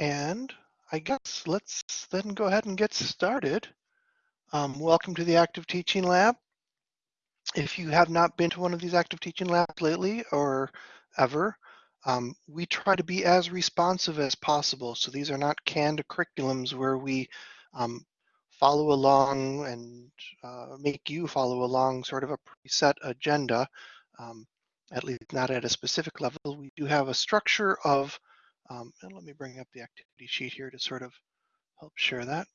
And I guess let's then go ahead and get started. Um, welcome to the Active Teaching Lab. If you have not been to one of these Active Teaching Labs lately or ever, um, we try to be as responsive as possible. So these are not canned curriculums where we um, follow along and uh, make you follow along sort of a preset agenda, um, at least not at a specific level. We do have a structure of um, and let me bring up the activity sheet here to sort of help share that.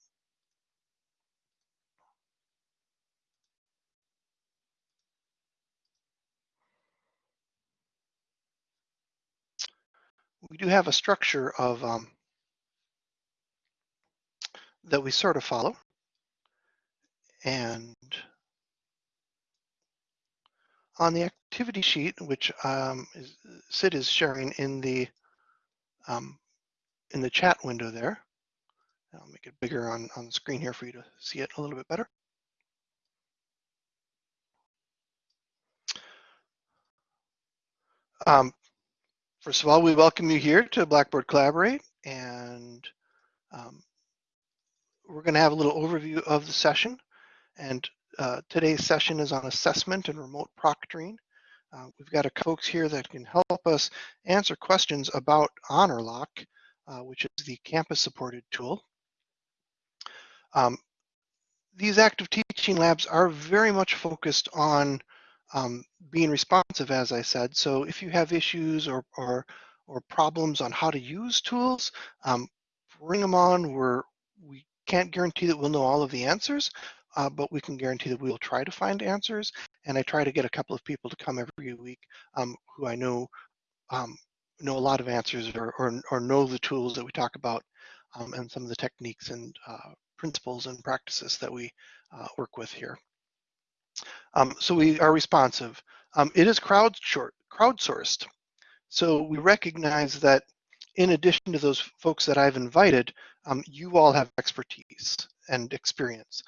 We do have a structure of um, that we sort of follow. And on the activity sheet, which um, is, Sid is sharing in the um, in the chat window there. I'll make it bigger on, on the screen here for you to see it a little bit better. Um, first of all, we welcome you here to Blackboard Collaborate, and um, we're going to have a little overview of the session. And uh, today's session is on assessment and remote proctoring. Uh, we've got a folks here that can help us answer questions about HonorLock, uh, which is the campus supported tool. Um, these active teaching labs are very much focused on um, being responsive, as I said. So if you have issues or, or, or problems on how to use tools, um, bring them on. We're, we can't guarantee that we'll know all of the answers, uh, but we can guarantee that we will try to find answers. And I try to get a couple of people to come every week um, who I know um, know a lot of answers or, or, or, know the tools that we talk about um, and some of the techniques and uh, principles and practices that we uh, work with here. Um, so we are responsive. Um, it is crowdsourced. So we recognize that in addition to those folks that I've invited, um, you all have expertise and experience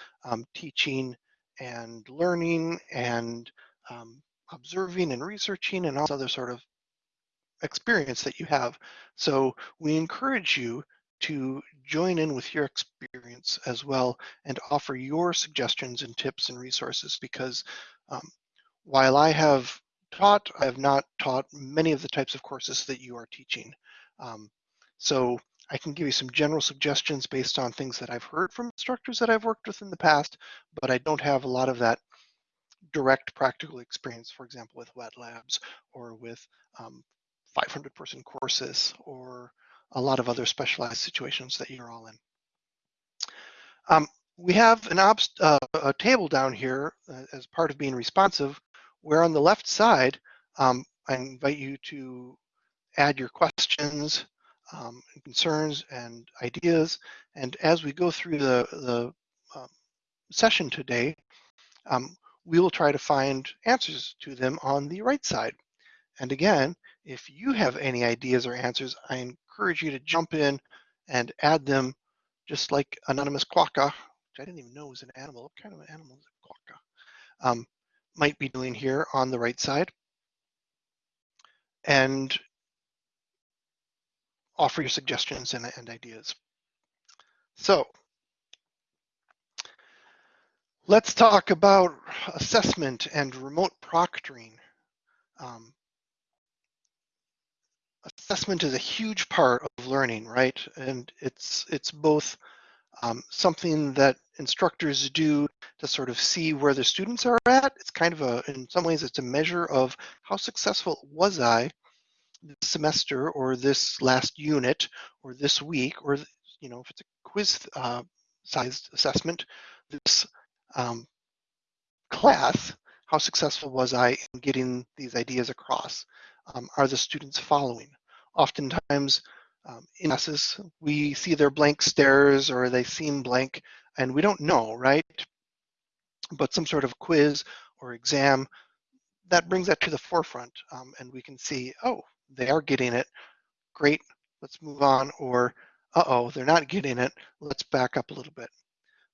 teaching and learning and um, observing and researching and all this other sort of experience that you have. So we encourage you to join in with your experience as well and offer your suggestions and tips and resources because um, while I have taught, I have not taught many of the types of courses that you are teaching. Um, so I can give you some general suggestions based on things that I've heard from instructors that I've worked with in the past, but I don't have a lot of that direct practical experience, for example, with wet labs or with um, 500 person courses or a lot of other specialized situations that you're all in. Um, we have an uh, a table down here uh, as part of being responsive, where on the left side, um, I invite you to add your questions, um, and concerns and ideas. And as we go through the, the um, session today, um, we will try to find answers to them on the right side. And again, if you have any ideas or answers, I encourage you to jump in and add them just like Anonymous Quokka, which I didn't even know was an animal. What kind of an animal is a quokka? Um, might be doing here on the right side. And offer your suggestions and, and ideas. So let's talk about assessment and remote proctoring. Um, assessment is a huge part of learning, right? And it's it's both um, something that instructors do to sort of see where the students are at. It's kind of a, in some ways, it's a measure of how successful was I this semester or this last unit or this week or you know if it's a quiz uh, sized assessment this um, class how successful was I in getting these ideas across um, are the students following? Oftentimes um, in classes we see their blank stares or they seem blank and we don't know right? But some sort of quiz or exam that brings that to the forefront um, and we can see oh they are getting it, great, let's move on, or uh-oh, they're not getting it, let's back up a little bit.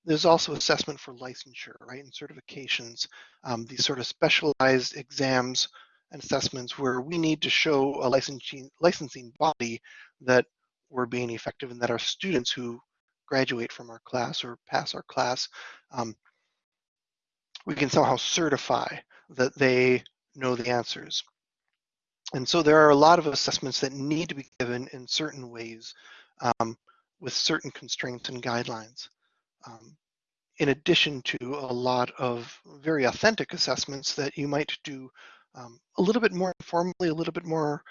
There's also assessment for licensure, right, and certifications, um, these sort of specialized exams and assessments where we need to show a licensing, licensing body that we're being effective and that our students who graduate from our class or pass our class, um, we can somehow certify that they know the answers. And so there are a lot of assessments that need to be given in certain ways um, with certain constraints and guidelines. Um, in addition to a lot of very authentic assessments that you might do um, a little bit more informally, a little bit more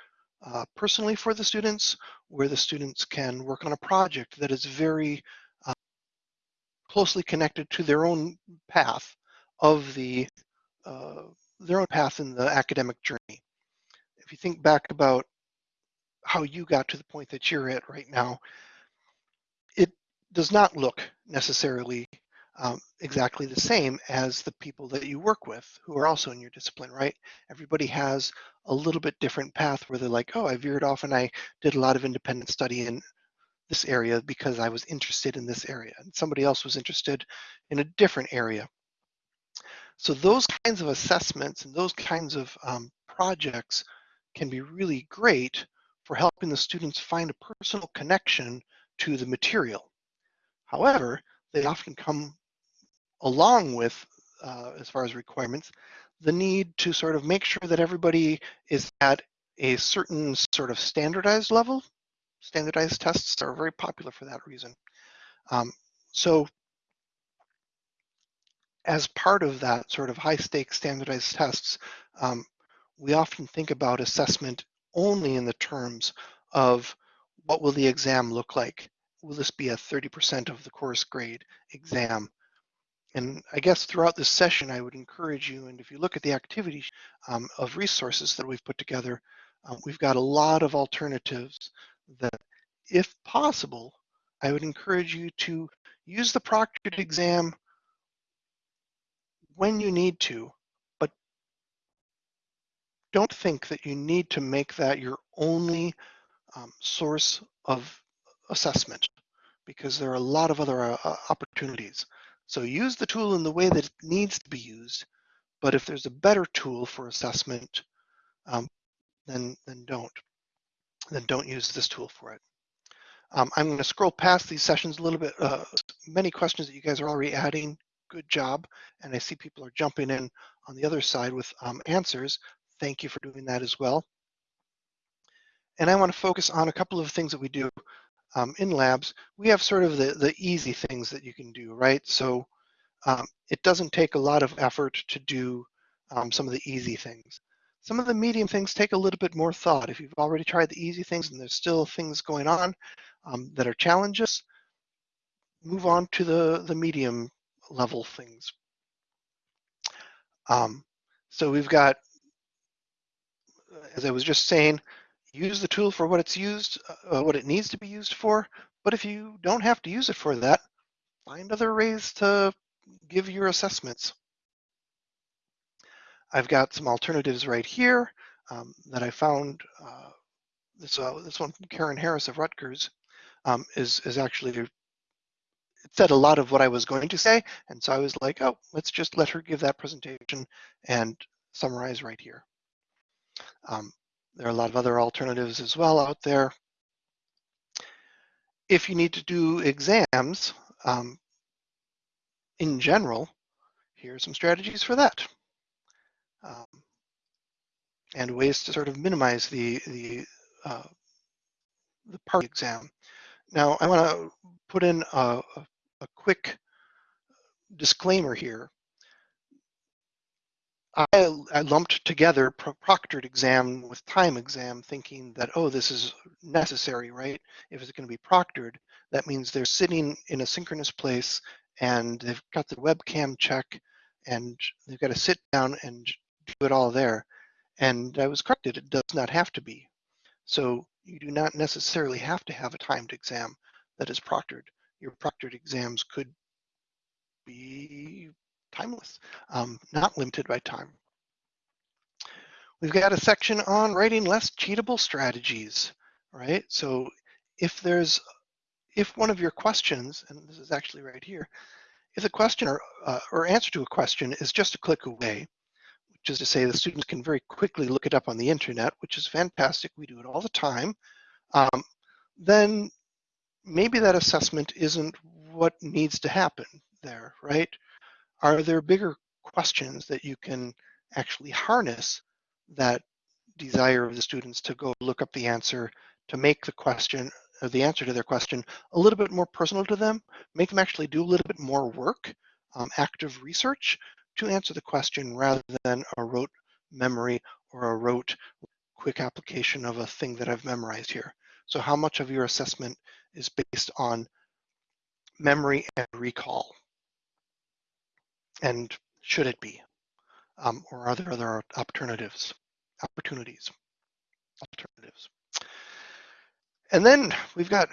uh, personally for the students, where the students can work on a project that is very uh, closely connected to their own path of the uh, their own path in the academic journey. If you think back about how you got to the point that you're at right now, it does not look necessarily um, exactly the same as the people that you work with who are also in your discipline, right? Everybody has a little bit different path where they're like, oh, I veered off and I did a lot of independent study in this area because I was interested in this area. And somebody else was interested in a different area. So those kinds of assessments and those kinds of um, projects can be really great for helping the students find a personal connection to the material. However, they often come along with, uh, as far as requirements, the need to sort of make sure that everybody is at a certain sort of standardized level. Standardized tests are very popular for that reason. Um, so as part of that sort of high stakes standardized tests, um, we often think about assessment only in the terms of what will the exam look like? Will this be a 30% of the course grade exam? And I guess throughout this session, I would encourage you, and if you look at the activity um, of resources that we've put together, um, we've got a lot of alternatives that, if possible, I would encourage you to use the proctored exam when you need to, don't think that you need to make that your only um, source of assessment because there are a lot of other uh, opportunities. So use the tool in the way that it needs to be used, but if there's a better tool for assessment, um, then, then don't. Then don't use this tool for it. Um, I'm going to scroll past these sessions a little bit. Uh, many questions that you guys are already adding. Good job. And I see people are jumping in on the other side with um, answers. Thank you for doing that as well. And I want to focus on a couple of things that we do um, in labs, we have sort of the, the easy things that you can do, right? So um, it doesn't take a lot of effort to do um, some of the easy things. Some of the medium things take a little bit more thought. If you've already tried the easy things and there's still things going on um, that are challenges, move on to the, the medium level things. Um, so we've got, as I was just saying, use the tool for what it's used, uh, what it needs to be used for. But if you don't have to use it for that, find other ways to give your assessments. I've got some alternatives right here um, that I found. Uh, this uh, this one from Karen Harris of Rutgers um, is is actually it said a lot of what I was going to say, and so I was like, oh, let's just let her give that presentation and summarize right here. Um, there are a lot of other alternatives as well out there. If you need to do exams um, in general, here are some strategies for that. Um, and ways to sort of minimize the, the, uh, the part exam. Now, I want to put in a, a quick disclaimer here I, I, lumped together proctored exam with time exam thinking that, oh, this is necessary, right? If it's going to be proctored, that means they're sitting in a synchronous place and they've got the webcam check and they've got to sit down and do it all there. And I was corrected, it does not have to be. So you do not necessarily have to have a timed exam that is proctored. Your proctored exams could be timeless, um, not limited by time. We've got a section on writing less cheatable strategies, right? So if there's, if one of your questions, and this is actually right here, if the question or, uh, or answer to a question is just a click away, which is to say the students can very quickly look it up on the internet, which is fantastic. We do it all the time. Um, then maybe that assessment isn't what needs to happen there, right? Are there bigger questions that you can actually harness that desire of the students to go look up the answer, to make the question or the answer to their question a little bit more personal to them, make them actually do a little bit more work, um, active research to answer the question rather than a rote memory or a rote quick application of a thing that I've memorized here. So how much of your assessment is based on memory and recall? And should it be? Um, or are there other alternatives? Opportunities, alternatives. And then we've got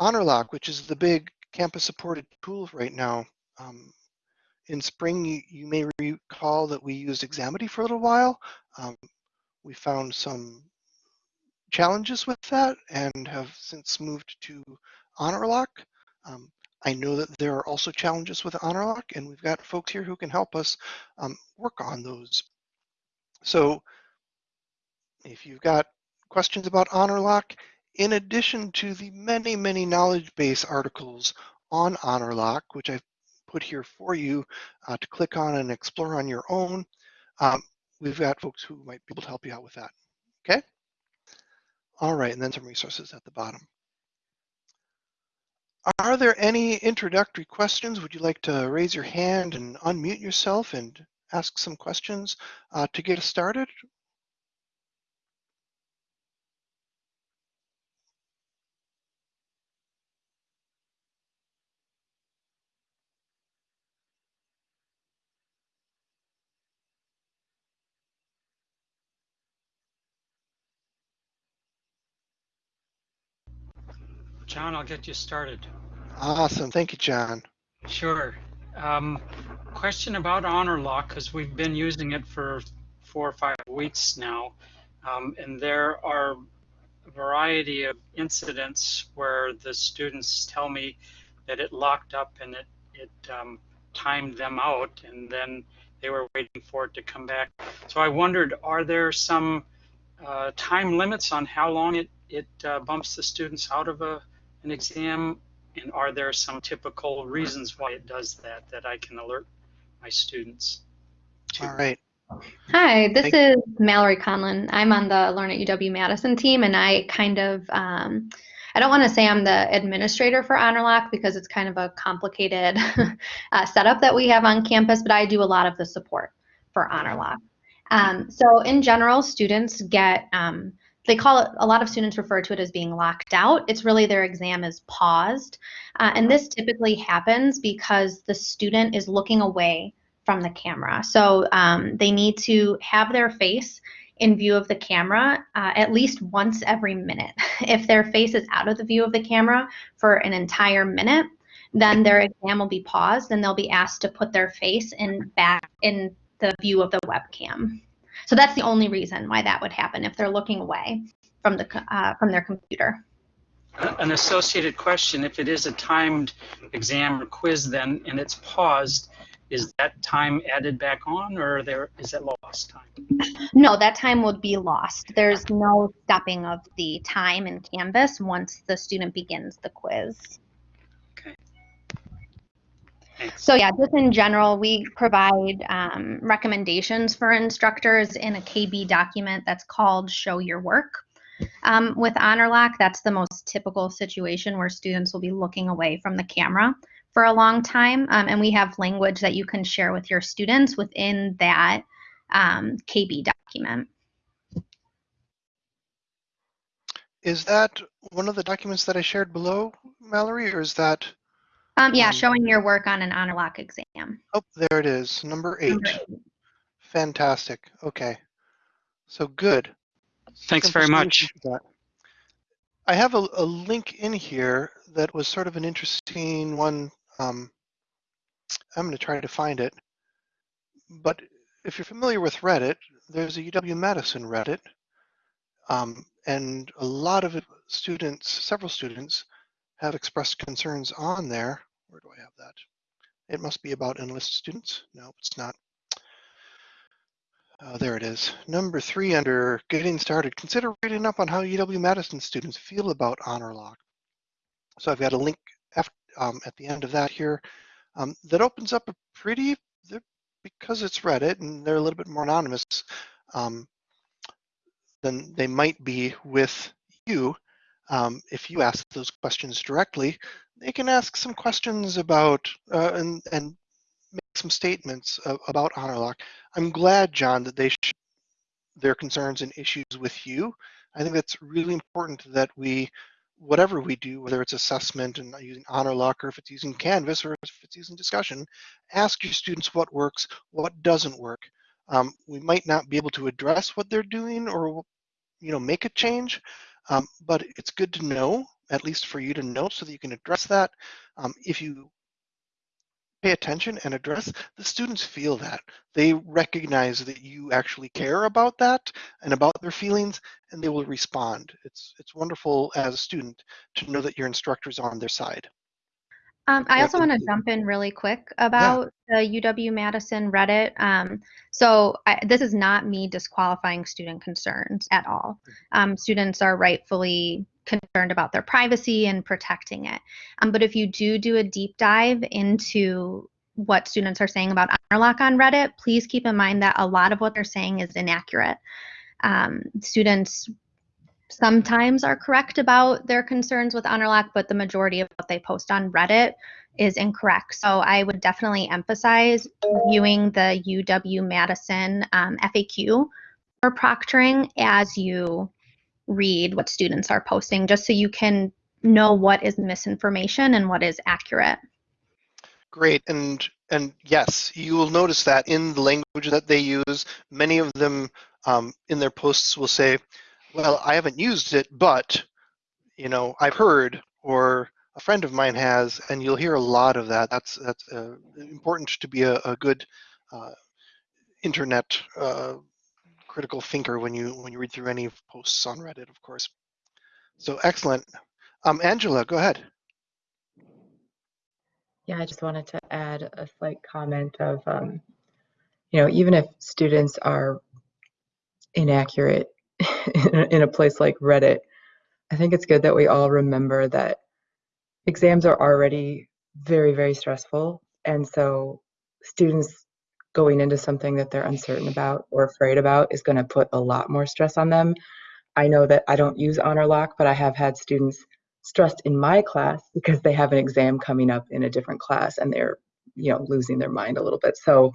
HonorLock, which is the big campus supported tool right now. Um, in spring, you, you, may recall that we used Examity for a little while. Um, we found some challenges with that and have since moved to HonorLock. Um, I know that there are also challenges with HonorLock, and we've got folks here who can help us um, work on those. So if you've got questions about HonorLock, in addition to the many, many knowledge base articles on HonorLock, which I've put here for you uh, to click on and explore on your own, um, we've got folks who might be able to help you out with that. Okay? All right, and then some resources at the bottom. Are there any introductory questions? Would you like to raise your hand and unmute yourself and ask some questions uh, to get us started? John, I'll get you started. Awesome. Thank you, John. Sure. Um, question about HonorLock, because we've been using it for four or five weeks now. Um, and there are a variety of incidents where the students tell me that it locked up and it, it um, timed them out and then they were waiting for it to come back. So I wondered, are there some uh, time limits on how long it, it uh, bumps the students out of a an exam? And are there some typical reasons why it does that that I can alert my students to? All right. Hi, this is Mallory Conlon. I'm on the Learn at UW-Madison team, and I kind of, um, I don't want to say I'm the administrator for HonorLock because it's kind of a complicated uh, setup that we have on campus, but I do a lot of the support for HonorLock. Um, so in general, students get um, they call it a lot of students refer to it as being locked out. It's really their exam is paused. Uh, and this typically happens because the student is looking away from the camera. So um, they need to have their face in view of the camera uh, at least once every minute. If their face is out of the view of the camera for an entire minute then their exam will be paused and they'll be asked to put their face in back in the view of the webcam so that's the only reason why that would happen if they're looking away from the uh, from their computer. An associated question: If it is a timed exam or quiz, then and it's paused, is that time added back on, or there is that lost time? No, that time would be lost. There's no stopping of the time in Canvas once the student begins the quiz. So yeah, just in general, we provide um, recommendations for instructors in a KB document that's called Show Your Work. Um, with HonorLock, that's the most typical situation where students will be looking away from the camera for a long time. Um, and we have language that you can share with your students within that um, KB document. Is that one of the documents that I shared below, Mallory, or is that um, yeah, um, showing your work on an honor lock exam. Oh, there it is, number eight. Number eight. Fantastic. Okay, so good. Thanks very much. I have a, a, link in here that was sort of an interesting one. Um, I'm going to try to find it. But if you're familiar with Reddit, there's a UW-Madison Reddit. Um, and a lot of students, several students, have expressed concerns on there. Where do I have that? It must be about enlist students. No, it's not. Uh, there it is. Number three under getting started, consider reading up on how UW-Madison students feel about Honor Lock. So I've got a link after, um, at the end of that here um, that opens up a pretty, because it's Reddit and they're a little bit more anonymous um, than they might be with you. Um, if you ask those questions directly, they can ask some questions about uh, and, and make some statements about HonorLock. I'm glad, John, that they share their concerns and issues with you. I think that's really important that we, whatever we do, whether it's assessment and using HonorLock or if it's using Canvas or if it's using discussion, ask your students what works, what doesn't work. Um, we might not be able to address what they're doing or you know make a change, um, but it's good to know, at least for you to know so that you can address that. Um, if you pay attention and address, the students feel that. They recognize that you actually care about that and about their feelings, and they will respond. It's, it's wonderful as a student to know that your instructor is on their side. Um, I also want to jump in really quick about yeah. the UW Madison Reddit. Um, so I, this is not me disqualifying student concerns at all. Um, students are rightfully concerned about their privacy and protecting it. Um, but if you do do a deep dive into what students are saying about HonorLock on Reddit, please keep in mind that a lot of what they're saying is inaccurate. Um, students sometimes are correct about their concerns with honor HonorLock, but the majority of what they post on Reddit is incorrect. So I would definitely emphasize viewing the UW Madison um, FAQ for proctoring as you read what students are posting, just so you can know what is misinformation and what is accurate. Great, and and yes, you will notice that in the language that they use, many of them um, in their posts will say, well, I haven't used it, but you know, I've heard or a friend of mine has, and you'll hear a lot of that. That's that's uh, important to be a, a good uh, internet uh, critical thinker when you when you read through any posts on Reddit, of course. So excellent. Um, Angela, go ahead. Yeah, I just wanted to add a slight comment of, um, you know, even if students are inaccurate in a place like Reddit, I think it's good that we all remember that exams are already very, very stressful. And so students going into something that they're uncertain about or afraid about is going to put a lot more stress on them. I know that I don't use Honor Lock, but I have had students stressed in my class because they have an exam coming up in a different class and they're, you know, losing their mind a little bit. So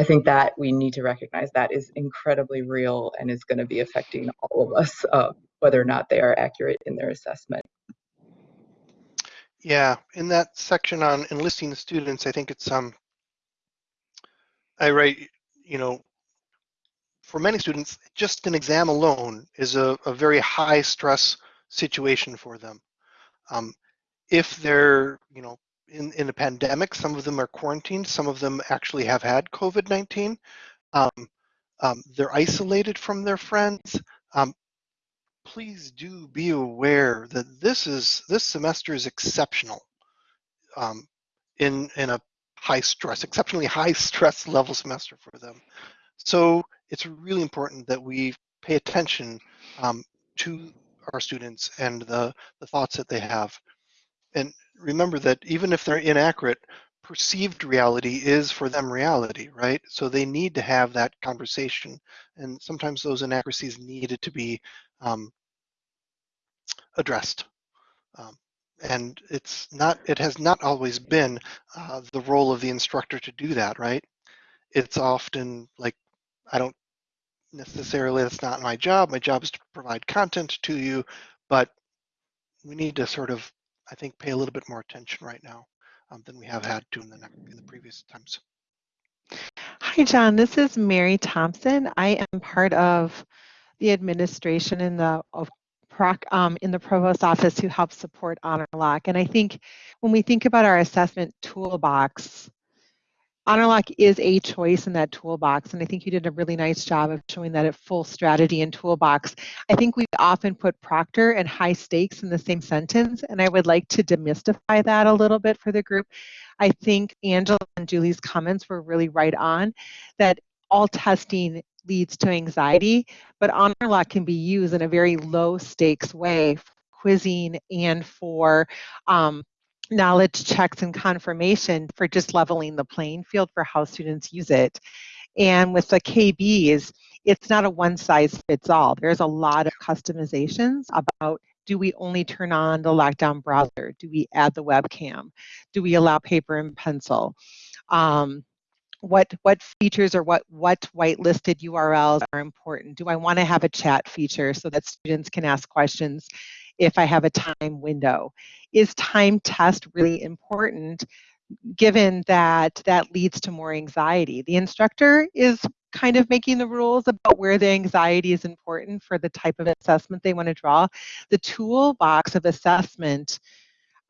I think that we need to recognize that is incredibly real and is going to be affecting all of us, uh, whether or not they are accurate in their assessment. Yeah, in that section on enlisting the students, I think it's um, I write, you know, for many students, just an exam alone is a, a very high stress situation for them. Um, if they're, you know, in, in a pandemic. Some of them are quarantined. Some of them actually have had COVID-19. Um, um, they're isolated from their friends. Um, please do be aware that this is this semester is exceptional um, in in a high stress, exceptionally high stress level semester for them. So it's really important that we pay attention um, to our students and the, the thoughts that they have. And remember that even if they're inaccurate, perceived reality is for them reality, right? So they need to have that conversation. And sometimes those inaccuracies needed to be um, addressed. Um, and it's not, it has not always been uh, the role of the instructor to do that, right? It's often like, I don't necessarily, that's not my job. My job is to provide content to you, but we need to sort of I think, pay a little bit more attention right now um, than we have had to in the, in the previous times. Hi, John. This is Mary Thompson. I am part of the administration in the Proc, um, in the provost office who helps support HonorLock. And I think when we think about our assessment toolbox, HonorLock is a choice in that toolbox, and I think you did a really nice job of showing that at full strategy and toolbox. I think we often put proctor and high stakes in the same sentence, and I would like to demystify that a little bit for the group. I think Angela and Julie's comments were really right on, that all testing leads to anxiety, but honor lock can be used in a very low stakes way for quizzing and for um, knowledge checks and confirmation for just leveling the playing field for how students use it. And with the KBs, it's not a one size fits all. There's a lot of customizations about do we only turn on the lockdown browser? Do we add the webcam? Do we allow paper and pencil? Um, what what features or what what whitelisted URLs are important? Do I want to have a chat feature so that students can ask questions if I have a time window? Is time test really important given that that leads to more anxiety? The instructor is kind of making the rules about where the anxiety is important for the type of assessment they want to draw. The toolbox of assessment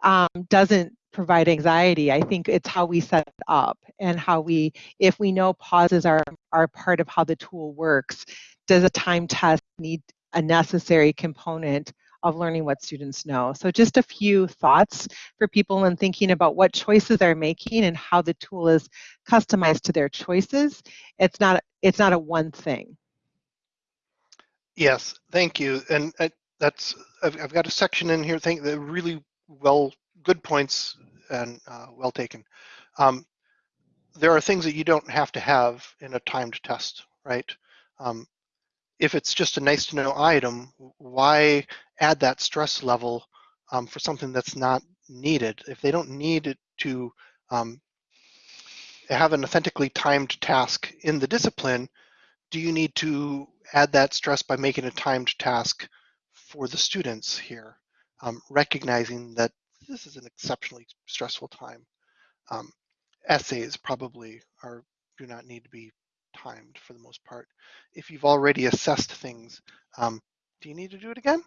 um, doesn't provide anxiety. I think it's how we set it up and how we, if we know pauses are, are part of how the tool works, does a time test need a necessary component of learning what students know? So just a few thoughts for people in thinking about what choices they're making and how the tool is customized to their choices. It's not, it's not a one thing. Yes, thank you. And uh, that's, I've, I've got a section in here, thank that really well good points and uh, well taken. Um, there are things that you don't have to have in a timed test, right? Um, if it's just a nice to know item, why add that stress level um, for something that's not needed? If they don't need to um, have an authentically timed task in the discipline, do you need to add that stress by making a timed task for the students here? Um, recognizing that this is an exceptionally stressful time. Um, essays probably are do not need to be timed for the most part. If you've already assessed things, um, do you need to do it again?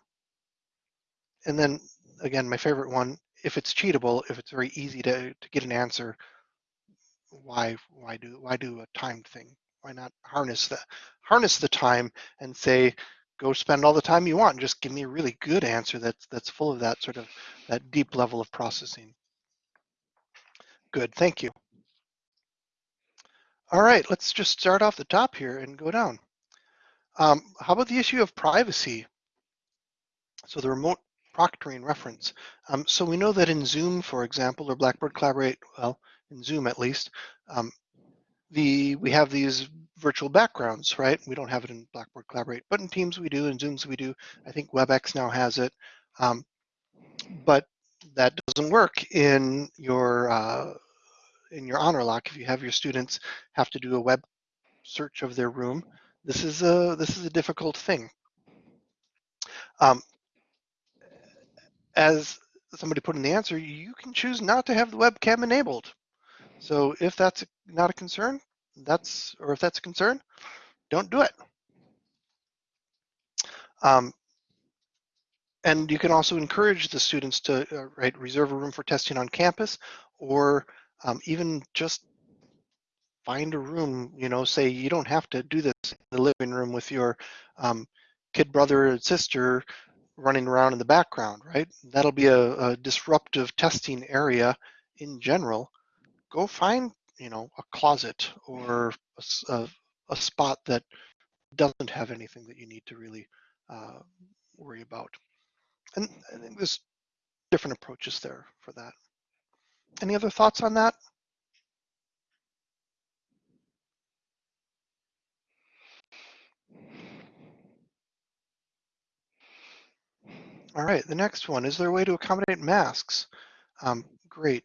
And then again, my favorite one, if it's cheatable, if it's very easy to, to get an answer, why why do why do a timed thing? Why not harness the harness the time and say, go spend all the time you want and just give me a really good answer that's that's full of that sort of that deep level of processing. Good, thank you. All right, let's just start off the top here and go down. Um, how about the issue of privacy? So the remote proctoring reference. Um, so we know that in Zoom, for example, or Blackboard Collaborate, well, in Zoom at least, um, the we have these virtual backgrounds, right? We don't have it in Blackboard Collaborate, but in Teams we do, in Zooms we do. I think WebEx now has it, um, but that doesn't work in your uh, in your honor lock if you have your students have to do a web search of their room. This is a this is a difficult thing. Um, as somebody put in the answer, you can choose not to have the webcam enabled. So if that's not a concern, that's or if that's a concern, don't do it. Um, and you can also encourage the students to uh, right reserve a room for testing on campus, or um, even just find a room. You know, say you don't have to do this in the living room with your um, kid brother or sister running around in the background, right? That'll be a, a disruptive testing area in general go find you know a closet or a, a, spot that doesn't have anything that you need to really uh, worry about. And I think there's different approaches there for that. Any other thoughts on that? All right, the next one, is there a way to accommodate masks? Um, great.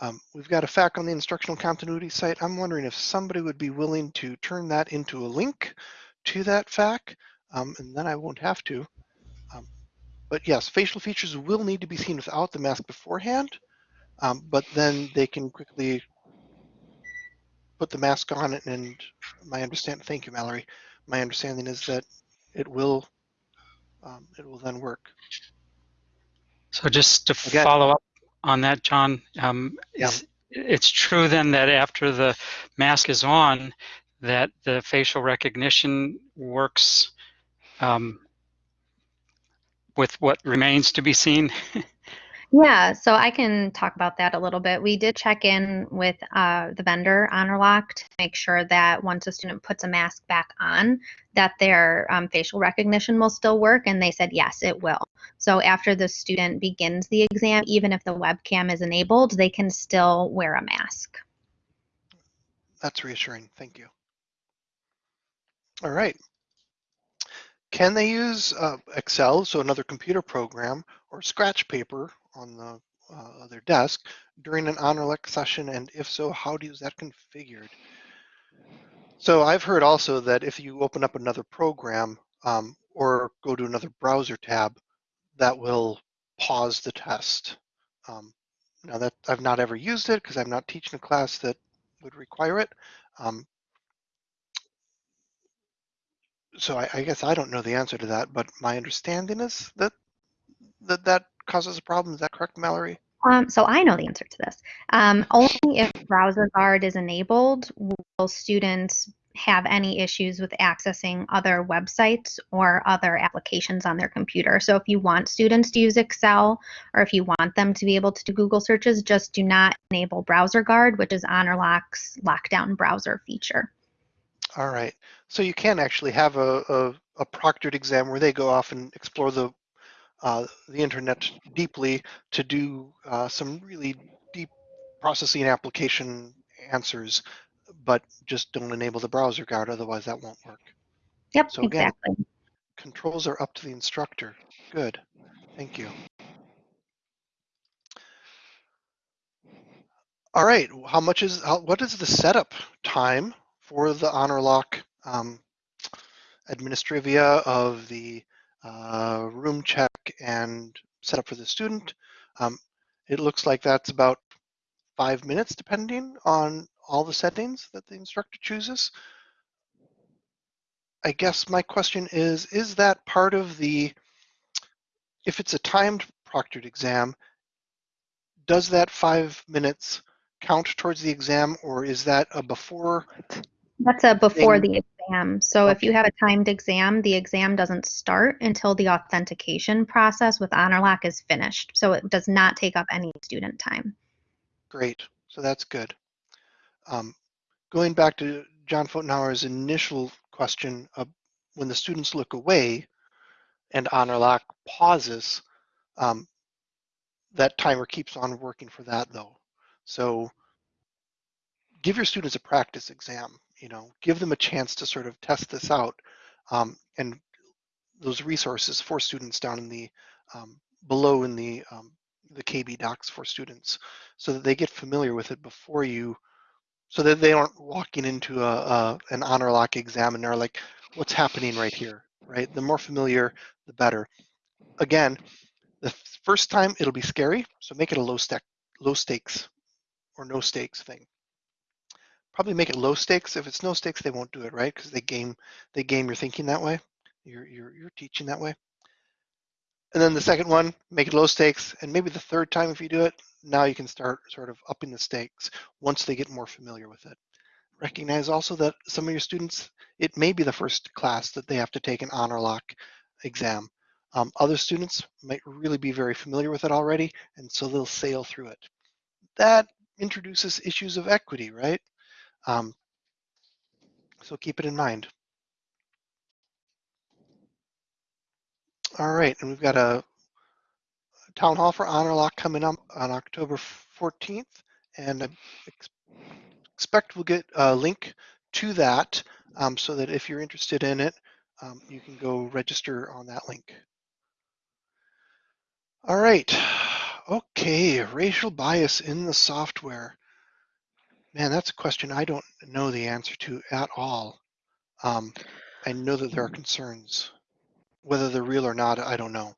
Um, we've got a FAQ on the instructional continuity site. I'm wondering if somebody would be willing to turn that into a link to that FAQ, um, and then I won't have to. Um, but yes, facial features will need to be seen without the mask beforehand, um, but then they can quickly put the mask on and my understanding, thank you, Mallory. My understanding is that it will, um, it will then work. So just to Again, follow up on that, John. Um, yeah. It's true then that after the mask is on, that the facial recognition works um, with what remains to be seen. Yeah, so I can talk about that a little bit. We did check in with uh, the vendor HonorLock to make sure that once a student puts a mask back on, that their um, facial recognition will still work, and they said yes, it will. So after the student begins the exam, even if the webcam is enabled, they can still wear a mask. That's reassuring. Thank you. All right. Can they use uh, Excel, so another computer program, or scratch paper on the uh, their desk during an HonorLock session? And if so, how do is that configured? So I've heard also that if you open up another program um, or go to another browser tab, that will pause the test. Um, now that I've not ever used it because I'm not teaching a class that would require it. Um, so I, I, guess I don't know the answer to that, but my understanding is that that, that causes a problem. Is that correct, Mallory? Um, so I know the answer to this. Um, only if Browser Guard is enabled will students have any issues with accessing other websites or other applications on their computer. So if you want students to use Excel or if you want them to be able to do Google searches, just do not enable Browser Guard, which is HonorLock's lockdown browser feature. All right. So you can actually have a, a, a proctored exam where they go off and explore the the internet deeply to do uh, some really deep processing application answers, but just don't enable the browser guard, otherwise that won't work. Yep, so again, exactly. Controls are up to the instructor. Good, thank you. All right, how much is, how, what is the setup time for the HonorLock um, administrivia of the uh, room check and setup for the student. Um, it looks like that's about five minutes depending on all the settings that the instructor chooses. I guess my question is, is that part of the, if it's a timed proctored exam, does that five minutes count towards the exam or is that a before that's a before the exam. So if you have a timed exam, the exam doesn't start until the authentication process with HonorLock is finished. So it does not take up any student time. Great. So that's good. Um, going back to John Fotenhauer's initial question, uh, when the students look away and HonorLock pauses, um, that timer keeps on working for that though. So give your students a practice exam you know, give them a chance to sort of test this out. Um, and those resources for students down in the um, below in the um, the KB docs for students, so that they get familiar with it before you, so that they aren't walking into a, a an HonorLock exam and they're like, what's happening right here, right? The more familiar, the better. Again, the first time it'll be scary, so make it a low stack, low stakes or no stakes thing probably make it low stakes. If it's no stakes, they won't do it, right? Because they game they game your thinking that way. You're you're you're teaching that way. And then the second one, make it low stakes, and maybe the third time if you do it, now you can start sort of upping the stakes once they get more familiar with it. Recognize also that some of your students, it may be the first class that they have to take an honor lock exam. Um, other students might really be very familiar with it already, and so they'll sail through it. That introduces issues of equity, right? Um, so keep it in mind. All right, and we've got a town hall for HonorLock coming up on October 14th, and I expect we'll get a link to that um, so that if you're interested in it, um, you can go register on that link. All right, okay, racial bias in the software. Man, that's a question I don't know the answer to at all. Um, I know that there are concerns. Whether they're real or not, I don't know.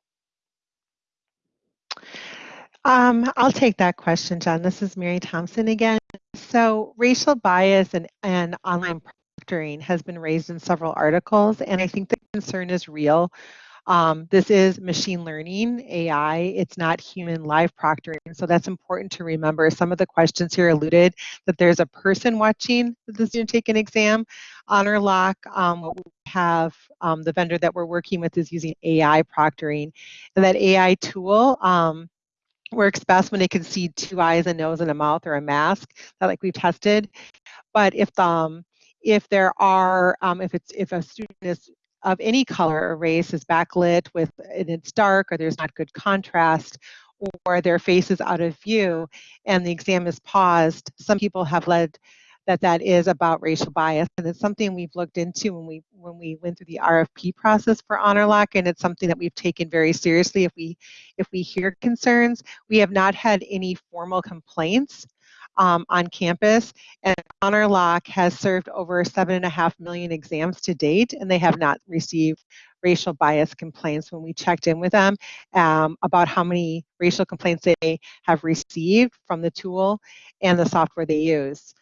Um, I'll take that question, John. This is Mary Thompson again. So racial bias and, and online proctoring has been raised in several articles, and I think the concern is real. Um, this is machine learning, AI. It's not human live proctoring. So that's important to remember. Some of the questions here alluded that there's a person watching the student take an exam. HonorLock, um, what we have, um, the vendor that we're working with is using AI proctoring. And that AI tool, um, works best when they can see two eyes, a nose, and a mouth or a mask, that like we've tested. But if um if there are um, if it's if a student is of any color or race is backlit with and it's dark or there's not good contrast or their face is out of view and the exam is paused, some people have led that that is about racial bias and it's something we've looked into when we when we went through the RFP process for HonorLock and it's something that we've taken very seriously if we if we hear concerns. We have not had any formal complaints um, on campus and Honorlock has served over seven and a half million exams to date and they have not received racial bias complaints. When we checked in with them um, about how many racial complaints they have received from the tool and the software they use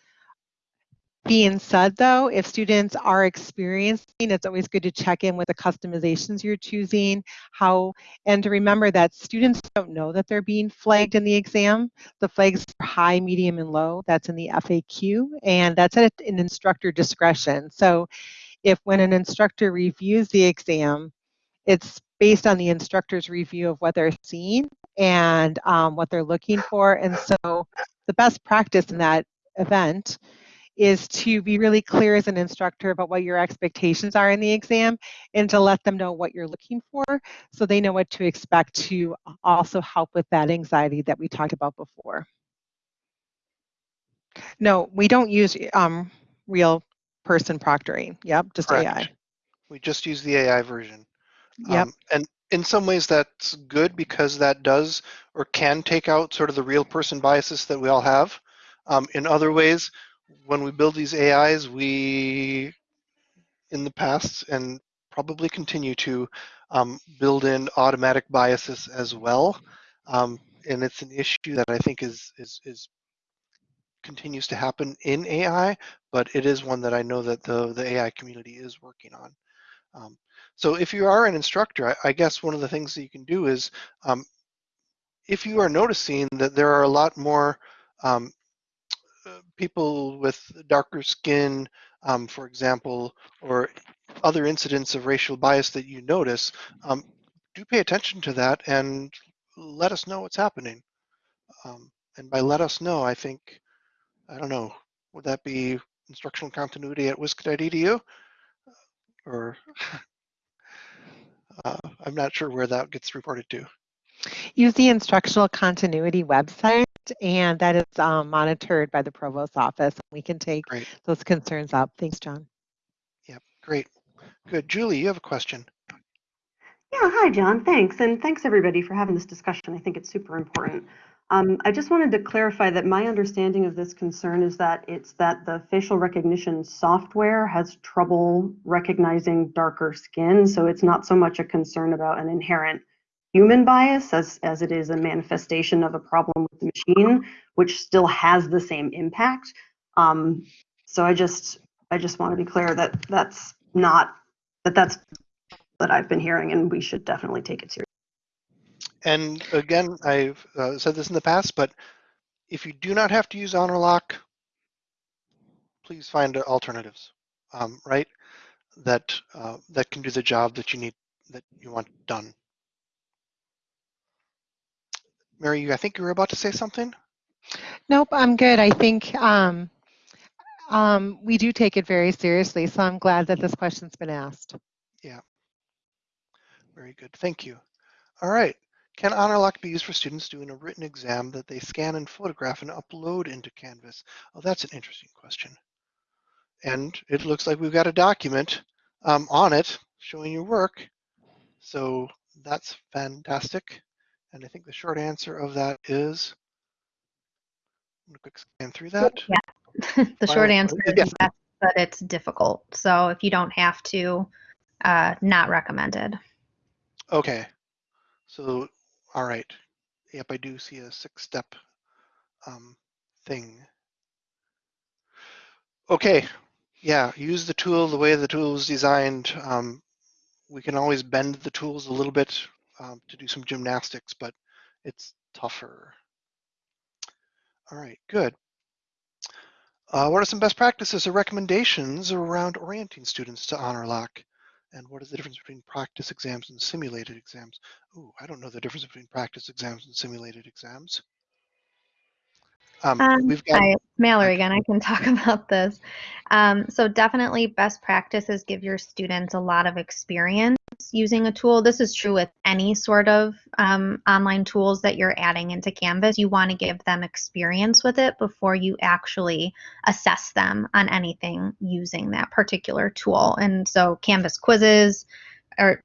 being said though, if students are experiencing, it's always good to check in with the customizations you're choosing, how, and to remember that students don't know that they're being flagged in the exam. The flags are high, medium, and low. That's in the FAQ, and that's at an instructor discretion. So if when an instructor reviews the exam, it's based on the instructor's review of what they're seeing and um, what they're looking for. And so the best practice in that event is to be really clear as an instructor about what your expectations are in the exam and to let them know what you're looking for so they know what to expect to also help with that anxiety that we talked about before. No, we don't use um, real person proctoring. Yep, just Correct. AI. We just use the AI version. Yep. Um, and in some ways that's good because that does or can take out sort of the real person biases that we all have. Um, in other ways, when we build these AIs, we, in the past, and probably continue to um, build in automatic biases as well. Um, and it's an issue that I think is, is, is continues to happen in AI, but it is one that I know that the, the AI community is working on. Um, so if you are an instructor, I, I, guess one of the things that you can do is um, if you are noticing that there are a lot more um, people with darker skin, um, for example, or other incidents of racial bias that you notice, um, do pay attention to that and let us know what's happening. Um, and by let us know, I think, I don't know, would that be instructional continuity at wisc.edu? Or uh, I'm not sure where that gets reported to. Use the instructional continuity website and that is um, monitored by the provost office. We can take great. those concerns up. Thanks, John. Yep, great. Good. Julie, you have a question. Yeah, hi, John. Thanks. And thanks, everybody, for having this discussion. I think it's super important. Um, I just wanted to clarify that my understanding of this concern is that it's that the facial recognition software has trouble recognizing darker skin. So it's not so much a concern about an inherent human bias as, as it is a manifestation of a problem with the machine, which still has the same impact. Um, so I just I just want to be clear that that's not that that's that I've been hearing, and we should definitely take it seriously. And again, I've uh, said this in the past, but if you do not have to use Honorlock, please find alternatives, um, right? That uh, that can do the job that you need that you want done. Mary, I think you were about to say something. Nope, I'm good. I think um, um, we do take it very seriously, so I'm glad that this question's been asked. Yeah. Very good. Thank you. All right. Can HonorLock be used for students doing a written exam that they scan and photograph and upload into Canvas? Oh, that's an interesting question. And it looks like we've got a document um, on it showing your work. So that's fantastic. And I think the short answer of that is, I'm quick scan through that. Yeah, the short answer is yes, but it's difficult. So if you don't have to, uh, not recommended. Okay. So, all right. Yep, I do see a six-step um, thing. Okay. Yeah, use the tool the way the tool is designed. Um, we can always bend the tools a little bit um, to do some gymnastics, but it's tougher. All right, good. Uh, what are some best practices or recommendations around orienting students to Honorlock? And what is the difference between practice exams and simulated exams? Ooh, I don't know the difference between practice exams and simulated exams. Um, Um, we've got, Hi, Mallory again. I can talk about this. Um, so definitely best practices give your students a lot of experience using a tool. This is true with any sort of um, online tools that you're adding into Canvas. You want to give them experience with it before you actually assess them on anything using that particular tool. And so Canvas quizzes or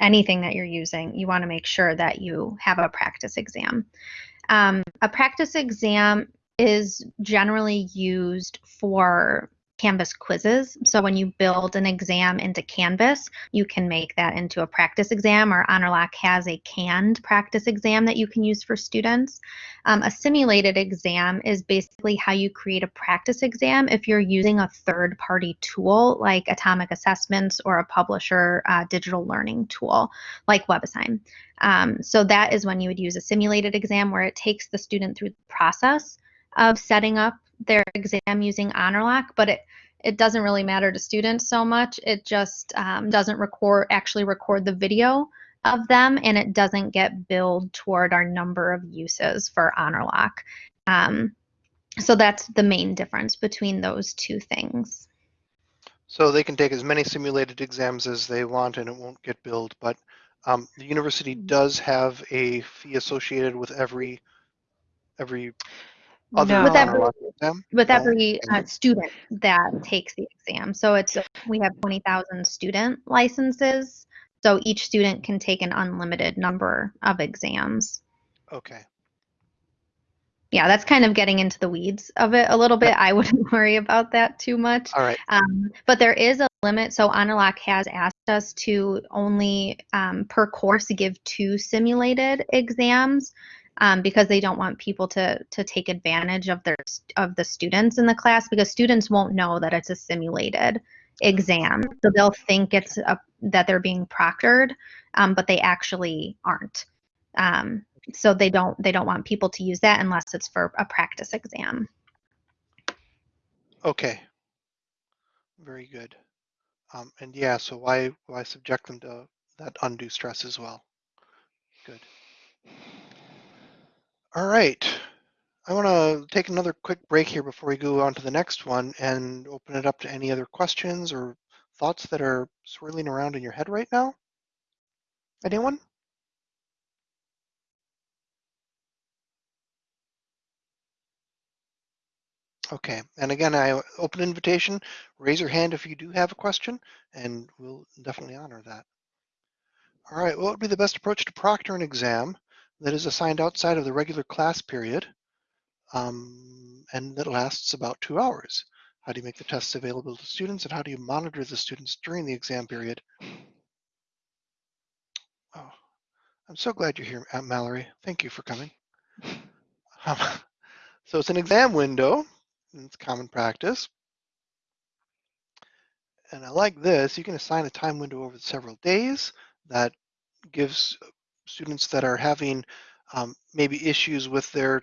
anything that you're using, you want to make sure that you have a practice exam. Um, a practice exam is generally used for Canvas quizzes. So when you build an exam into Canvas, you can make that into a practice exam, or HonorLock has a canned practice exam that you can use for students. Um, a simulated exam is basically how you create a practice exam if you're using a third party tool like Atomic Assessments or a publisher uh, digital learning tool like WebAssign. Um, so that is when you would use a simulated exam where it takes the student through the process of setting up their exam using HonorLock, but it it doesn't really matter to students so much. It just um, doesn't record actually record the video of them, and it doesn't get billed toward our number of uses for HonorLock. Um, so that's the main difference between those two things. so they can take as many simulated exams as they want and it won't get billed, but um, the university Mm-hmm. does have a fee associated with every, every No. With every- HonorLock exam? with No? every uh, student that takes the exam. So it's we have 20,000 student licenses. So each student can take an unlimited number of exams. Okay, Yeah, that's kind of getting into the weeds of it a little bit. I wouldn't worry about that too much. all right, Um, but there is a limit. So Honorlock has asked us to only um, per course give two simulated exams um, because they don't want people to to take advantage of their of the students in the class because students won't know that it's a simulated exam. So they'll think it's a, that they're being proctored, um, but they actually aren't. Um, so they don't they don't want people to use that unless it's for a practice exam. okay. Very good. Um, and yeah, so why, why subject them to that undue stress as well? Good. All right. I want to take another quick break here before we go on to the next one and open it up to any other questions or thoughts that are swirling around in your head right now. Anyone? Okay, and again, I open invitation. Raise your hand if you do have a question, and we'll definitely honor that. All right, what would be the best approach to proctor an exam that is assigned outside of the regular class period um, and that lasts about two hours? How do you make the tests available to students, and how do you monitor the students during the exam period? Oh, I'm so glad you're here, uh, Mallory. Thank you for coming. Um, so it's an exam window. and It's common practice. And I like this. You can assign a time window over several days that gives students that are having um, maybe issues with their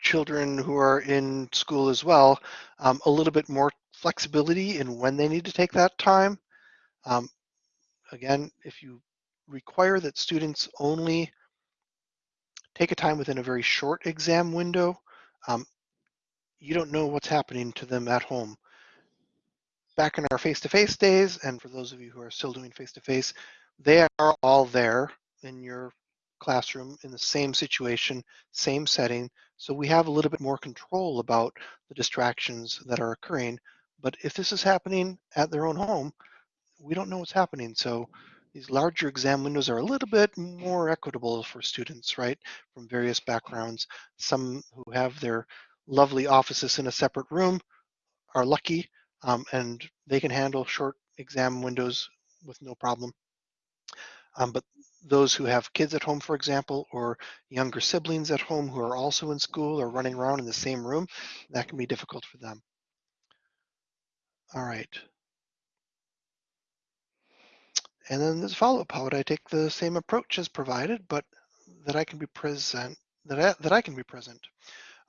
children who are in school as well um, a little bit more flexibility in when they need to take that time. Um, again, if you require that students only take a time within a very short exam window, um, you don't know what's happening to them at home. Back in our face-to-face days, and for those of you who are still doing face-to-face, they are all there in your classroom in the same situation, same setting. So we have a little bit more control about the distractions that are occurring. But if this is happening at their own home, we don't know what's happening. So these larger exam windows are a little bit more equitable for students, right, from various backgrounds. Some who have their lovely offices in a separate room are lucky um, and they can handle short exam windows with no problem. Um, but those who have kids at home, for example, or younger siblings at home who are also in school or running around in the same room, that can be difficult for them. All right. And then there's follow-up. How would I take the same approach as provided, but that I can be present, that I, that I can be present?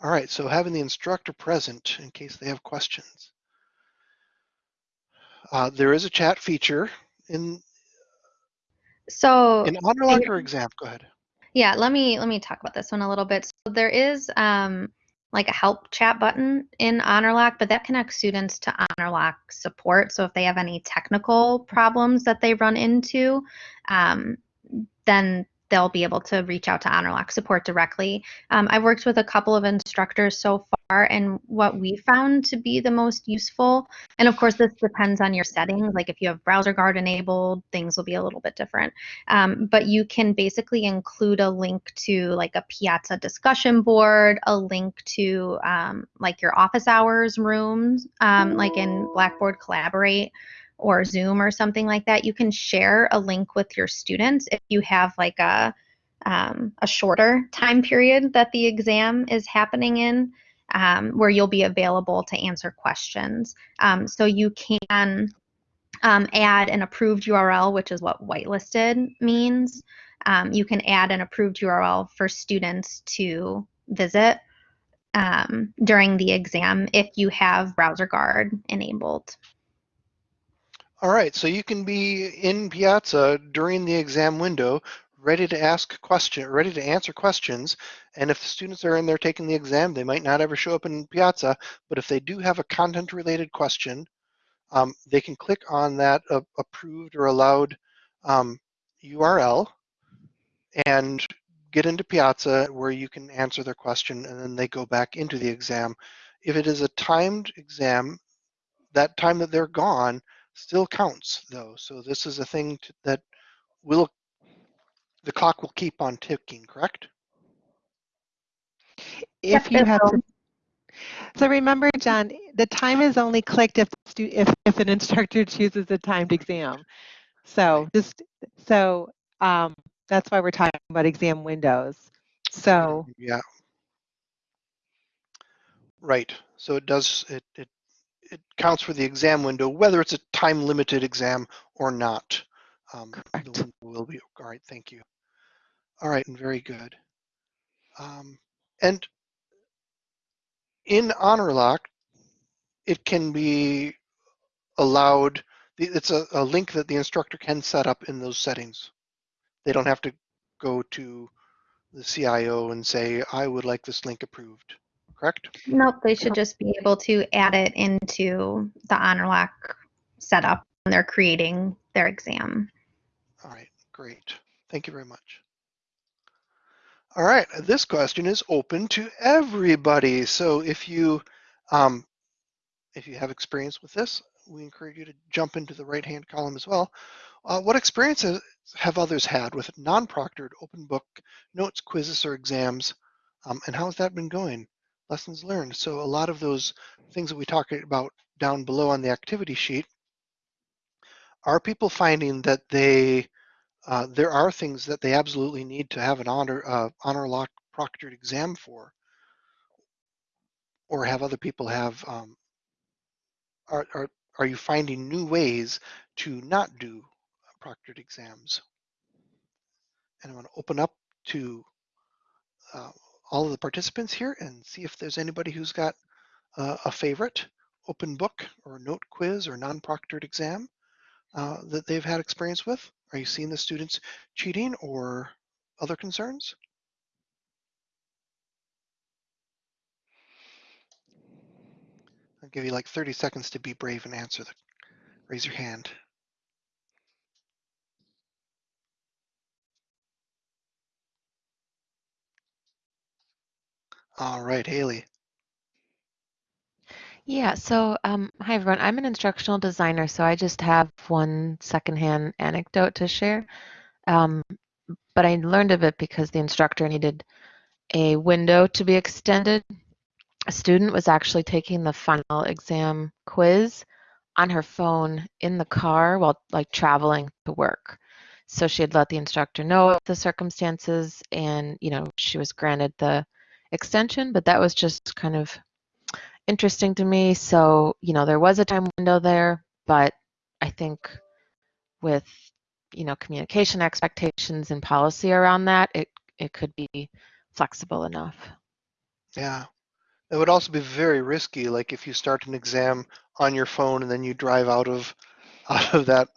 All right, so having the instructor present in case they have questions. Uh, there is a chat feature in So In Honorlock or exam? Go ahead. Yeah, let me let me talk about this one a little bit. So there is um, like a help chat button in HonorLock, but that connects students to HonorLock support. So if they have any technical problems that they run into, um, then they'll be able to reach out to HonorLock support directly. Um, I've worked with a couple of instructors so far, and what we found to be the most useful, and of course this depends on your settings. Like if you have browser guard enabled, things will be a little bit different. Um, but you can basically include a link to like a Piazza discussion board, a link to um, like your office hours rooms, um, like in Blackboard Collaborate or Zoom or something like that. You can share a link with your students if you have like a um, a shorter time period that the exam is happening in, um, where you'll be available to answer questions. Um, so you can um, add an approved URL, which is what whitelisted means. Um, you can add an approved URL for students to visit um, during the exam if you have browser guard enabled. All right, so you can be in Piazza during the exam window, ready to ask question, ready to answer questions. And if the students are in there taking the exam, they might not ever show up in Piazza, but if they do have a content-related question, um, they can click on that uh, approved or allowed um, URL and get into Piazza where you can answer their question and then they go back into the exam. If it is a timed exam, that time that they're gone still counts though. So this is a thing to, that will, the clock will keep on ticking, correct? If you have to. So remember, John, the time is only clicked if, the stu- if, if an instructor chooses a timed exam. So just, so um, that's why we're talking about exam windows. So Yeah. Right. So it does, it, it, it counts for the exam window, whether it's a time limited exam or not. Um, the Correct. window will be, all right, thank you. All right, and very good. Um, and in Honorlock, it can be allowed, it's a, a link that the instructor can set up in those settings. They don't have to go to the CIO and say, I would like this link approved, correct? Nope, they should just be able to add it into the HonorLock setup when they're creating their exam. All right, great. Thank you very much. All right, this question is open to everybody. So if you um, if you have experience with this, we encourage you to jump into the right-hand column as well. Uh, what experiences have others had with non-proctored open book notes, quizzes, or exams, um, and how has that been going? Lessons learned. So a lot of those things that we talked about down below on the activity sheet are people finding that they uh, there are things that they absolutely need to have an honor uh, Honorlock proctored exam for, or have other people have. Um, are, are are you finding new ways to not do proctored exams? And I'm going to open up to uh, all of the participants here and see if there's anybody who's got uh, a favorite open book or note quiz or non-proctored exam uh, that they've had experience with. Are you seeing the students cheating or other concerns? I'll give you like 30 seconds to be brave and answer the, raise your hand. All right, Haley. Yeah, so um, hi everyone. I'm an instructional designer, so I just have one secondhand anecdote to share. Um, but I learned of it because the instructor needed a window to be extended. A student was actually taking the final exam quiz on her phone in the car while like traveling to work. So she had let the instructor know the circumstances and, you know, she was granted the extension, but that was just kind of interesting to me. So, you know, there was a time window there, but I think with, you know, communication expectations and policy around that, it, it could be flexible enough. Yeah. It would also be very risky, like if you start an exam on your phone and then you drive out of out of that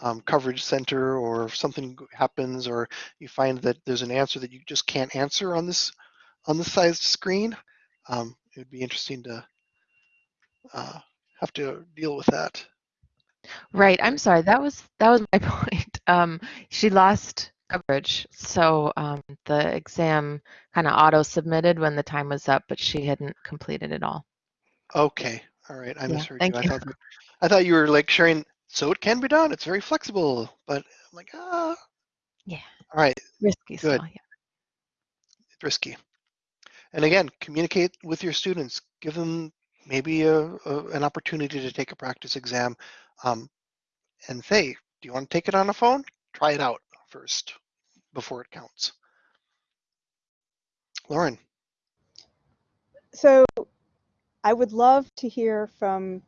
um, coverage center or something happens or you find that there's an answer that you just can't answer on this on this sized screen, um, it would be interesting to uh, have to deal with that. Right. I'm sorry. That was that was my point. Um, she lost coverage, so um, the exam kind of auto submitted when the time was up, but she hadn't completed it all. Okay, all right, I Yeah, misheard thank you. I you. thought I thought you were like sharing. So it can be done. It's very flexible, but I'm like, ah. Yeah. All right, Risky still. Good. Yeah. it's risky. And again, communicate with your students. Give them maybe a, a an opportunity to take a practice exam, um, and say, do you want to take it on a phone? Try it out first before it counts. Lauren. So I would love to hear from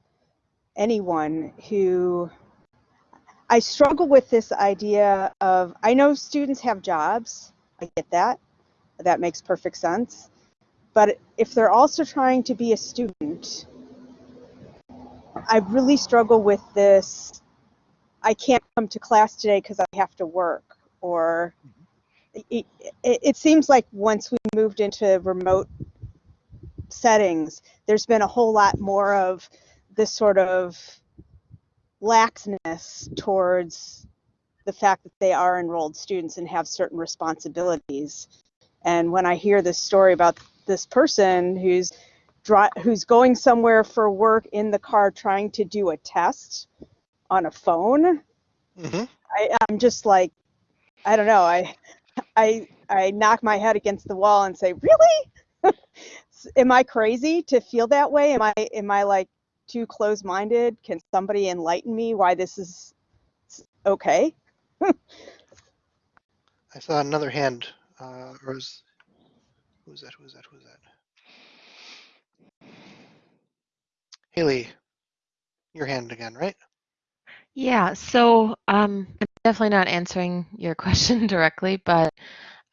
anyone who I struggle with this idea of I know students have jobs. I get that. That makes perfect sense. But if they're also trying to be a student, I really struggle with this I can't come to class today because I have to work or it, it, it seems like once we moved into remote settings, there's been a whole lot more of this sort of laxness towards the fact that they are enrolled students and have certain responsibilities. And when I hear this story about this person who's dri- who's going somewhere for work in the car trying to do a test on a phone, hmm I, I'm just like, I don't know. I, I, I knock my head against the wall and say, really? am I crazy to feel that way? Am I, am I like too close-minded? Can somebody enlighten me why this is okay? I saw another hand. Uh, who's that? Who's that? Who's that? Haley, your hand again, right? Yeah, so um, I'm definitely not answering your question directly, but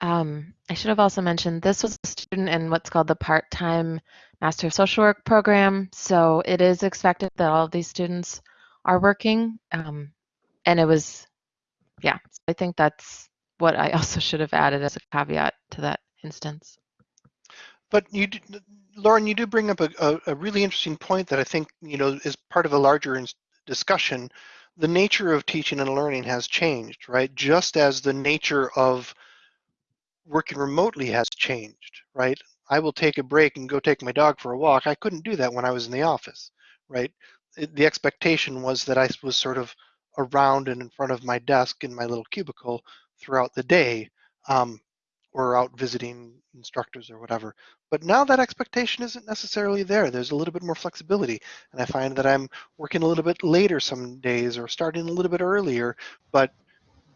um, I should have also mentioned this was a student in what's called the part-time Master of Social Work program. So it is expected that all of these students are working. Um, and it was, yeah, so I think that's what I also should have added as a caveat to that instance. But you, d- Lauren, you do bring up a, a, a really interesting point that I think you know is part of a larger discussion. The nature of teaching and learning has changed, right? Just as the nature of working remotely has changed, right? I will take a break and go take my dog for a walk. I couldn't do that when I was in the office, right? It- The expectation was that I was sort of around and in front of my desk in my little cubicle throughout the day, um, or out visiting instructors or whatever. But now that expectation isn't necessarily there. There's a little bit more flexibility, and I find that I'm working a little bit later some days or starting a little bit earlier, but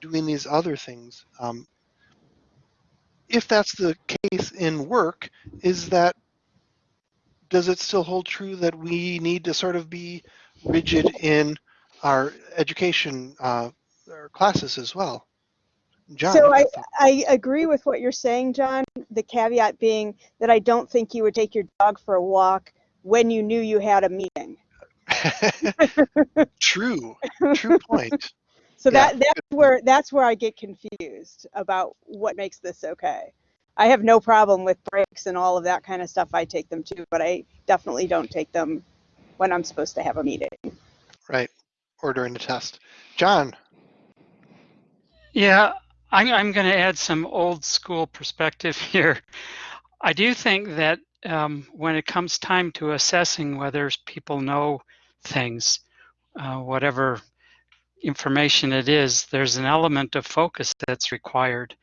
doing these other things. Um, if that's the case in work, is that does it still hold true that we need to sort of be rigid in our education uh, our classes as well? John, So I. I agree with what you're saying, John. The caveat being that I don't think you would take your dog for a walk when you knew you had a meeting. true, true point. So Yeah, that that's where that's where I get confused about what makes this okay. I have no problem with breaks and all of that kind of stuff. I take them too, but I definitely don't take them when I'm supposed to have a meeting. Right, or during the test. John, Yeah, I'm, I'm going to add some old school perspective here. I do think that um, when it comes time to assessing whether people know things, uh, whatever information it is, there's an element of focus that's required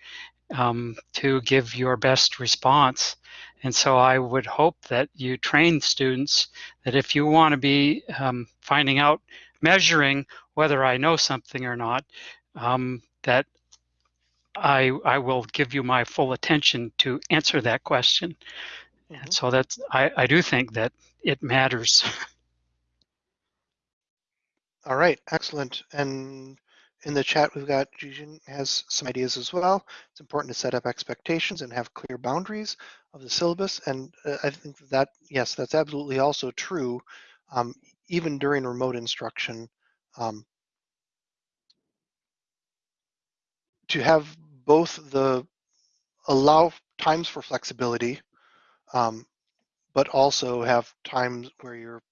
um, to give your best response. And so I would hope that you train students that if you want to be um, finding out, measuring whether I know something or not, um, that I, I will give you my full attention to answer that question. Mhm. And so that's, I, I do think that it matters. all right, excellent. And in the chat, we've got Jijin has some ideas as well. It's important to set up expectations and have clear boundaries of the syllabus. And uh, I think that, yes, that's absolutely also true. Um, even during remote instruction, um, to have both the allow times for flexibility, um, but also have times where you're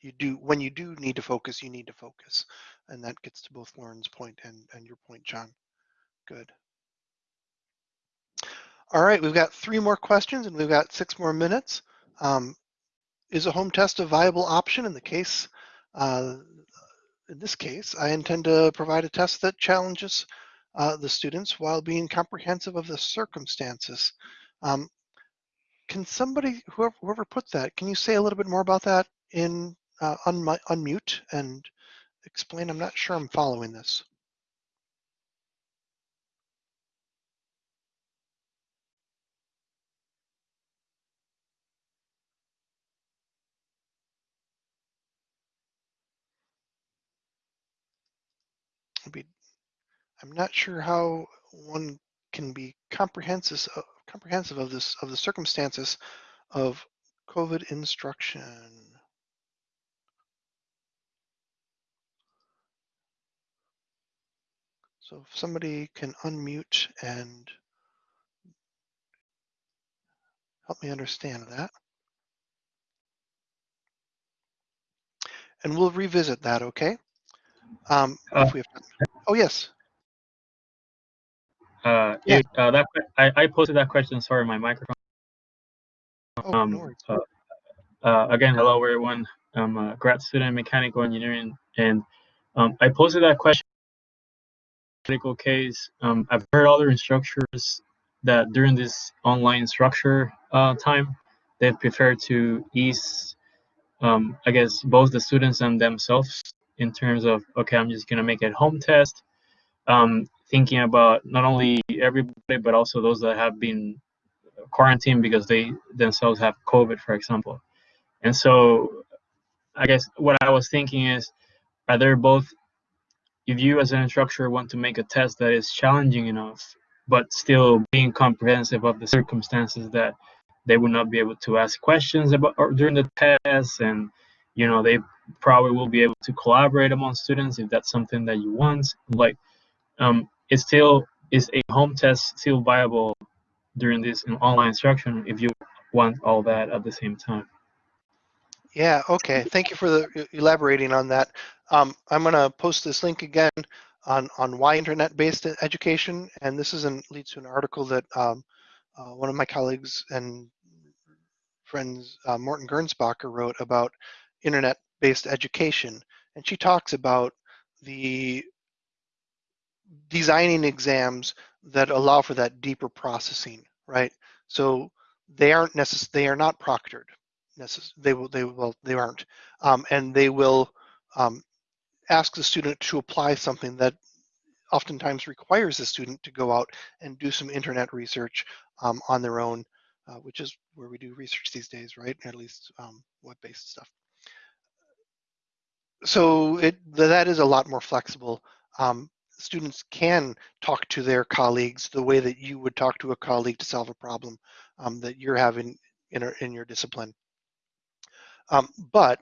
you do when you do need to focus, you need to focus, and that gets to both Lauren's point and and your point, John. Good. All right, we've got three more questions and we've got six more minutes. Um, is a home test a viable option in the case? Uh, in this case, I intend to provide a test that challenges uh, the students while being comprehensive of the circumstances. Um, can somebody, whoever, whoever put that, can you say a little bit more about that in uh, un unmute and explain? I'm not sure I'm following this. Be, I'm not sure how one can be comprehensive uh, comprehensive of this of the circumstances of COVID instruction. So if somebody can unmute and help me understand that. And we'll revisit that, okay? Um, uh, if we have Oh, yes. Uh, yeah. It, uh, that I, I posted that question. Sorry, my microphone. Oh, um, no uh, uh, again, hello everyone. I'm a grad student in mechanical engineering, and um, I posted that question. Medical case. Um, I've heard other instructors that during this online structure uh, time, they prefer to ease, um, I guess, both the students and themselves in terms of okay, I'm just gonna make a home test um, thinking about not only everybody but also those that have been quarantined because they themselves have COVID, for example. And so, I guess what I was thinking is, are there both? If you as an instructor want to make a test that is challenging enough, but still being comprehensive of the circumstances that they would not be able to ask questions about during the test, and you know they probably will be able to collaborate among students if that's something that you want. Like um, it still is a home test still viable during this online instruction if you want all that at the same time. Yeah, okay. Thank you for the elaborating on that. Um, I'm going to post this link again on, on why internet-based education, and this is an, leads to an article that um, uh, one of my colleagues and friends, uh, Morton Gernsbacher, wrote about internet-based education, and she talks about the designing exams that allow for that deeper processing, right? So they aren't necess- they are not proctored. Necess- they will they will they aren't, um, and they will um, ask the student to apply something that oftentimes requires the student to go out and do some internet research um, on their own, uh, which is where we do research these days, right? At least um, web-based stuff. So it that is a lot more flexible. Um, students can talk to their colleagues the way that you would talk to a colleague to solve a problem um, that you're having in, in your discipline. Um, but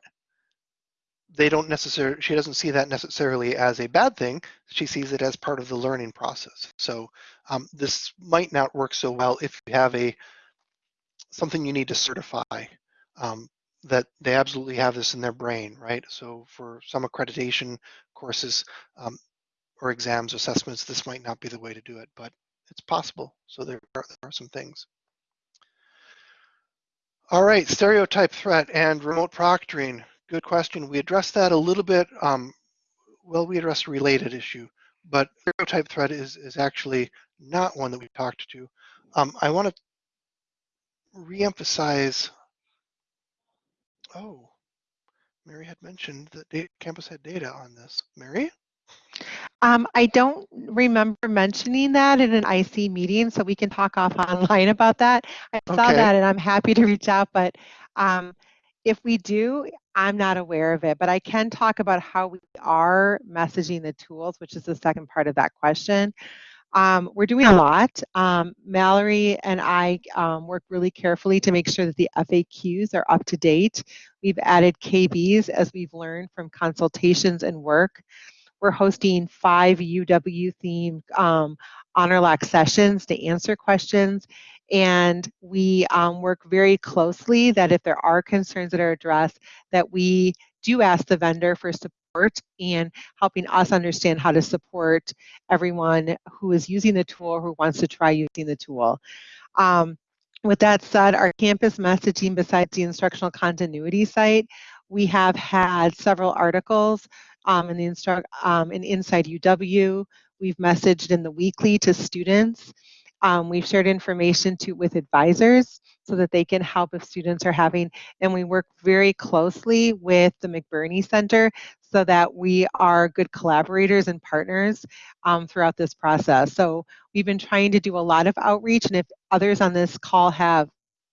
they don't necessarily, she doesn't see that necessarily as a bad thing. She sees it as part of the learning process. So um, this might not work so well if you have a something you need to certify um, that they absolutely have this in their brain, right? So for some accreditation courses, um, or exams, assessments, this might not be the way to do it, but it's possible. So there are, there are some things. All right, stereotype threat and remote proctoring. Good question. We addressed that a little bit. Um, well, we addressed a related issue, but stereotype threat is, is actually not one that we talked to. Um, I want to reemphasize, oh, Mary had mentioned that campus had data on this. Mary? Um, I don't remember mentioning that in an IC meeting, so we can talk off online about that. I saw Okay. that and I'm happy to reach out, but um, if we do, I'm not aware of it, but I can talk about how we are messaging the tools, which is the second part of that question. Um, we're doing a lot. Um, Mallory and I um, work really carefully to make sure that the FAQs are up to date. We've added KBs as we've learned from consultations and work. We're hosting five UW themed um, HonorLock sessions to answer questions. And we um, work very closely that if there are concerns that are addressed, that we do ask the vendor for support and helping us understand how to support everyone who is using the tool who wants to try using the tool. Um, with that said, our campus messaging, besides the instructional continuity site, we have had several articles um, in the um, in Inside UW. We've messaged in the weekly to students. Um, we've shared information to with advisors so that they can help if students are having, and we work very closely with the McBurney Center so that we are good collaborators and partners um, throughout this process. So we've been trying to do a lot of outreach, and if others on this call have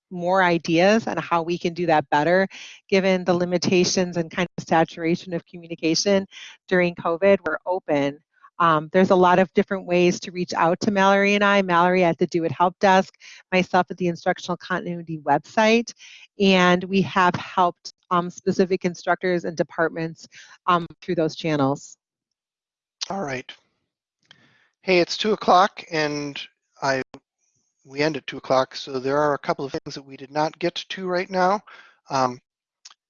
more ideas on how we can do that better, given the limitations and kind of saturation of communication during COVID, we're open um, there's a lot of different ways to reach out to Mallory and I. Mallory at the DoIT Help Desk, myself at the Instructional Continuity website, and we have helped um, specific instructors and departments um, through those channels. All right. Hey, it's two o'clock and we end at two o'clock, so there are a couple of things that we did not get to right now. Um,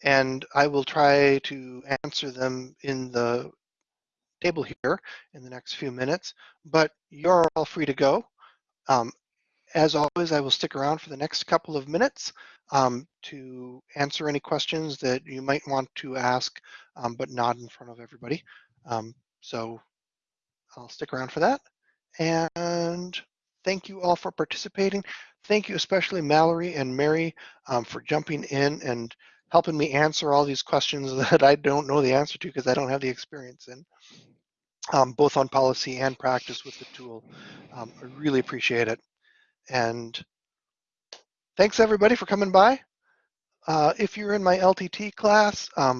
and I will try to answer them in the table here in the next few minutes, but you're all free to go. Um, as always, I will stick around for the next couple of minutes um, to answer any questions that you might want to ask, um, but not in front of everybody. Um, so I'll stick around for that. And thank you all for participating. Thank you especially Mallory and Mary um, for jumping in and helping me answer all these questions that I don't know the answer to because I don't have the experience in, um, both on policy and practice with the tool. Um, I really appreciate it. And thanks everybody for coming by. Uh, if you're in my LTT class, um,